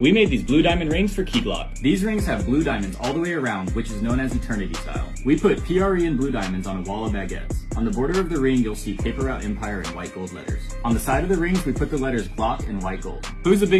We made these blue diamond rings for Key Glock. These rings have blue diamonds all the way around, which is known as eternity style. We put PRE and blue diamonds on a wall of baguettes. On the border of the ring, you'll see Paper Route Empire in white gold letters. On the side of the rings, we put the letters Glock in white gold. Who's the big